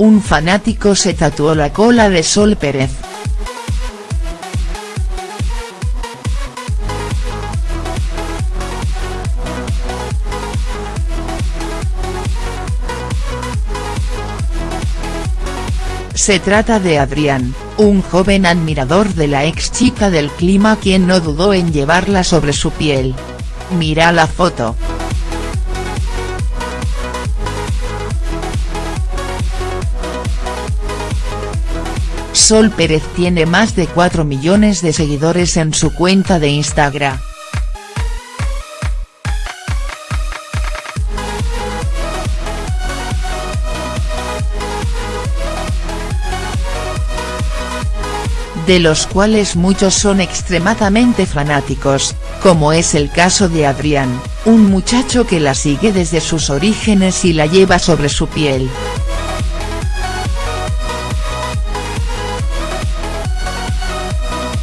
un fanático se tatuó la cola de Sol Pérez. Se trata de Adrián, un joven admirador de la ex chica del clima quien no dudó en llevarla sobre su piel. Mira la foto. Sol Pérez tiene más de 4 millones de seguidores en su cuenta de Instagram. de los cuales muchos son extremadamente fanáticos, como es el caso de Adrián, un muchacho que la sigue desde sus orígenes y la lleva sobre su piel.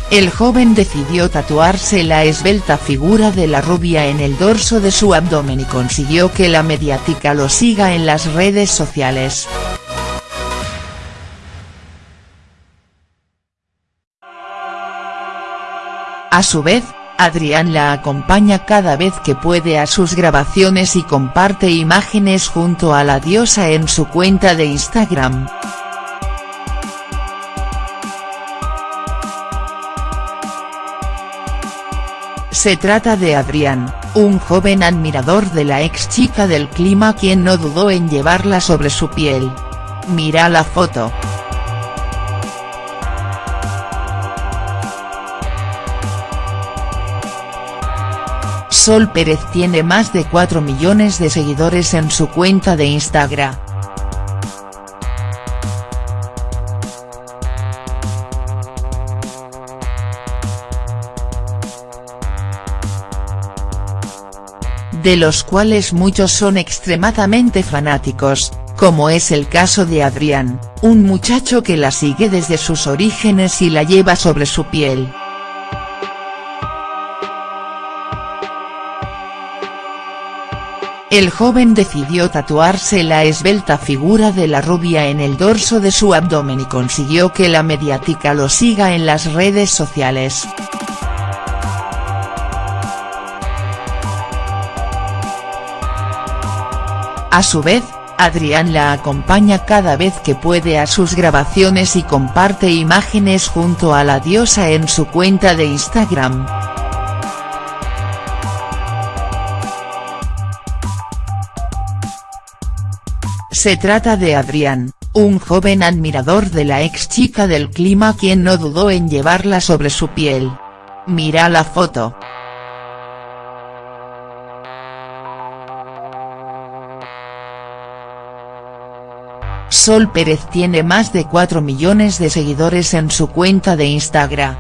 El joven decidió tatuarse la esbelta figura de la rubia en el dorso de su abdomen y consiguió que la mediática lo siga en las redes sociales. A su vez, Adrián la acompaña cada vez que puede a sus grabaciones y comparte imágenes junto a la diosa en su cuenta de Instagram. Se trata de Adrián, un joven admirador de la ex chica del clima quien no dudó en llevarla sobre su piel. Mira la foto. Sol Pérez tiene más de 4 millones de seguidores en su cuenta de Instagram. De los cuales muchos son extremadamente fanáticos, como es el caso de Adrián, un muchacho que la sigue desde sus orígenes y la lleva sobre su piel. El joven decidió tatuarse la esbelta figura de la rubia en el dorso de su abdomen y consiguió que la mediática lo siga en las redes sociales. A su vez, Adrián la acompaña cada vez que puede a sus grabaciones y comparte imágenes junto a la diosa en su cuenta de Instagram. Se trata de Adrián, un joven admirador de la ex chica del clima quien no dudó en llevarla sobre su piel. Mira la foto. Sol Pérez tiene más de 4 millones de seguidores en su cuenta de Instagram.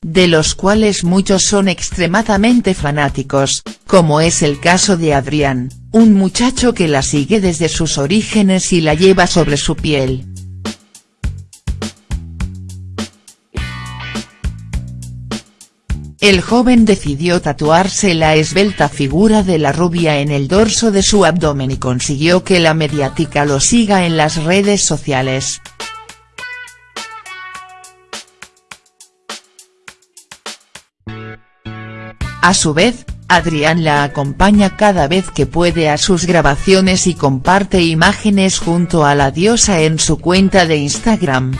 de los cuales muchos son extremadamente fanáticos, como es el caso de Adrián, un muchacho que la sigue desde sus orígenes y la lleva sobre su piel. El joven decidió tatuarse la esbelta figura de la rubia en el dorso de su abdomen y consiguió que la mediática lo siga en las redes sociales. A su vez, Adrián la acompaña cada vez que puede a sus grabaciones y comparte imágenes junto a la diosa en su cuenta de Instagram.